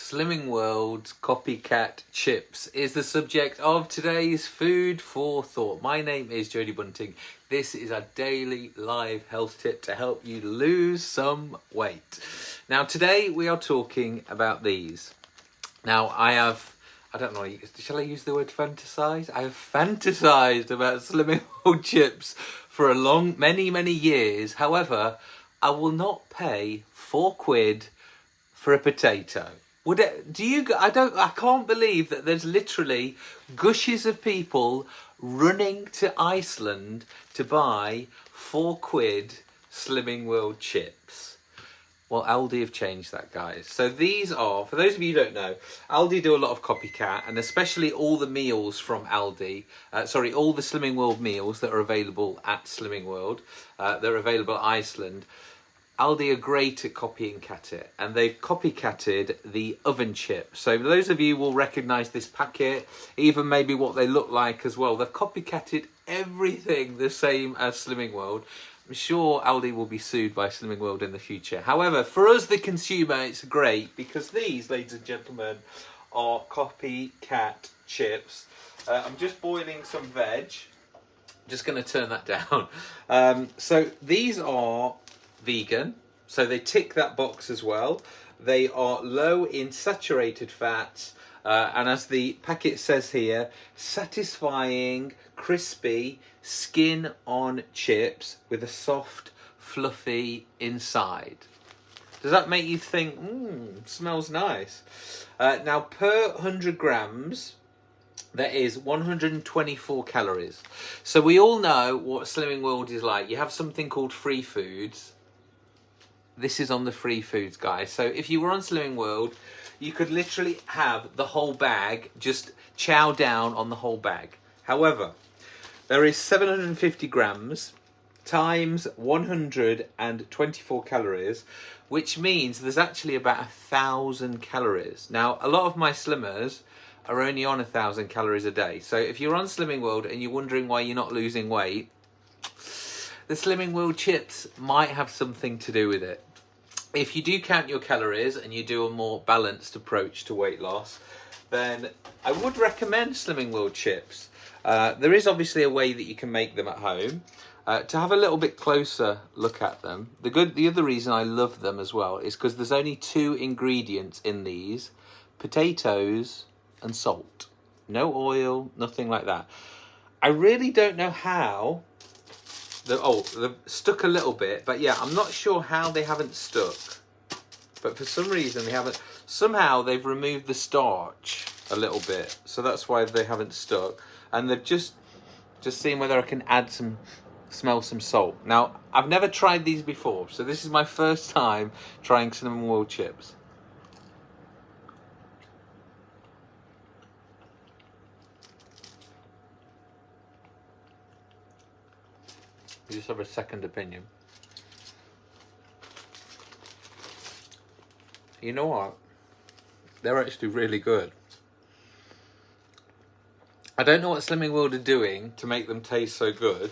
Slimming World's copycat chips is the subject of today's food for thought. My name is Jodie Bunting. This is a daily live health tip to help you lose some weight. Now, today we are talking about these. Now, I have, I don't know, shall I use the word fantasize? I have fantasized about Slimming World chips for a long, many, many years. However, I will not pay four quid for a potato. Would it, do you, I don't, I can't believe that there's literally gushes of people running to Iceland to buy four quid Slimming World chips. Well, Aldi have changed that, guys. So these are, for those of you who don't know, Aldi do a lot of copycat, and especially all the meals from Aldi, uh, sorry, all the Slimming World meals that are available at Slimming World, uh, they're available at Iceland. Aldi are great at copying cat it and they've copycatted the oven chip. So those of you will recognise this packet, even maybe what they look like as well. They've copycatted everything the same as Slimming World. I'm sure Aldi will be sued by Slimming World in the future. However, for us the consumer, it's great because these, ladies and gentlemen, are copycat chips. Uh, I'm just boiling some veg. Just going to turn that down. Um, so these are vegan, so they tick that box as well. They are low in saturated fats, uh, and as the packet says here, satisfying, crispy, skin on chips with a soft, fluffy inside. Does that make you think, mmm, smells nice? Uh, now, per 100 grams, there is 124 calories. So we all know what Slimming World is like. You have something called free foods, this is on the free foods, guys. So if you were on Slimming World, you could literally have the whole bag, just chow down on the whole bag. However, there is 750 grams times 124 calories, which means there's actually about a thousand calories. Now, a lot of my slimmers are only on a thousand calories a day. So if you're on Slimming World and you're wondering why you're not losing weight, the Slimming World chips might have something to do with it if you do count your calories and you do a more balanced approach to weight loss, then I would recommend Slimming World chips. Uh, there is obviously a way that you can make them at home. Uh, to have a little bit closer look at them, the good, the other reason I love them as well is because there's only two ingredients in these, potatoes and salt. No oil, nothing like that. I really don't know how the, oh, they've stuck a little bit, but yeah, I'm not sure how they haven't stuck. But for some reason they haven't, somehow they've removed the starch a little bit. So that's why they haven't stuck. And they've just, just seen whether I can add some, smell some salt. Now, I've never tried these before. So this is my first time trying Slimming World chips. You just have a second opinion. You know what? They're actually really good. I don't know what Slimming World are doing to make them taste so good.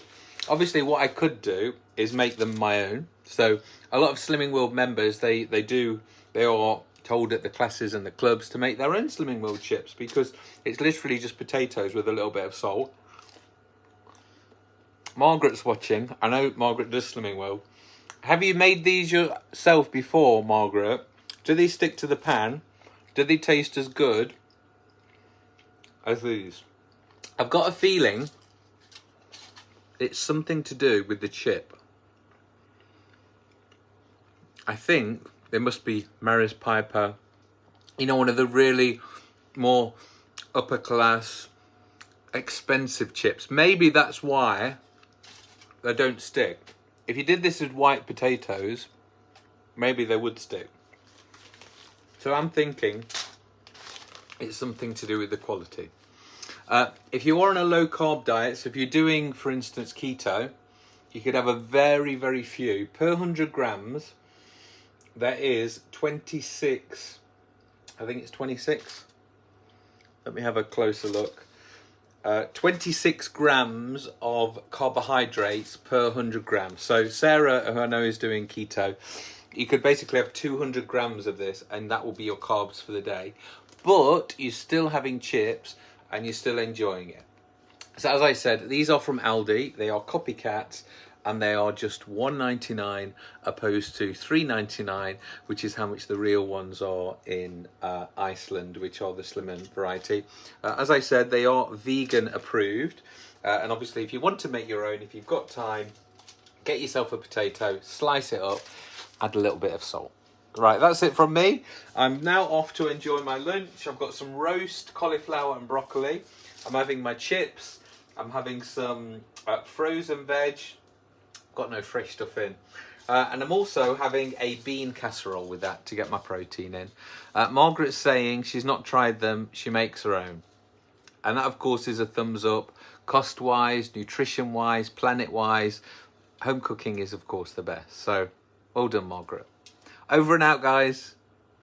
Obviously, what I could do is make them my own. So, a lot of Slimming World members, they, they do, they are told at the classes and the clubs to make their own Slimming World chips because it's literally just potatoes with a little bit of salt Margaret's watching. I know Margaret does Slimming World. Have you made these yourself before, Margaret? Do they stick to the pan? Do they taste as good as these? I've got a feeling it's something to do with the chip. I think there must be Maris Piper, you know, one of the really more upper class, expensive chips. Maybe that's why they don't stick. If you did this with white potatoes, maybe they would stick. So I'm thinking it's something to do with the quality. Uh, if you are on a low carb diet, so if you're doing, for instance, keto, you could have a very, very few. Per 100 grams, there is 26, I think it's 26. Let me have a closer look. Uh, 26 grams of carbohydrates per 100 grams. So Sarah, who I know is doing keto, you could basically have 200 grams of this and that will be your carbs for the day. But you're still having chips and you're still enjoying it. So as I said, these are from Aldi. They are copycats and they are just 1.99 opposed to 3.99 which is how much the real ones are in uh, Iceland which are the slimmer variety uh, as I said they are vegan approved uh, and obviously if you want to make your own if you've got time get yourself a potato slice it up add a little bit of salt Right, that's it from me. I'm now off to enjoy my lunch. I've got some roast cauliflower and broccoli. I'm having my chips. I'm having some uh, frozen veg, got no fresh stuff in. Uh, and I'm also having a bean casserole with that to get my protein in. Uh, Margaret's saying she's not tried them, she makes her own. And that, of course, is a thumbs up. Cost wise, nutrition wise, planet wise, home cooking is, of course, the best. So, well done, Margaret. Over and out, guys.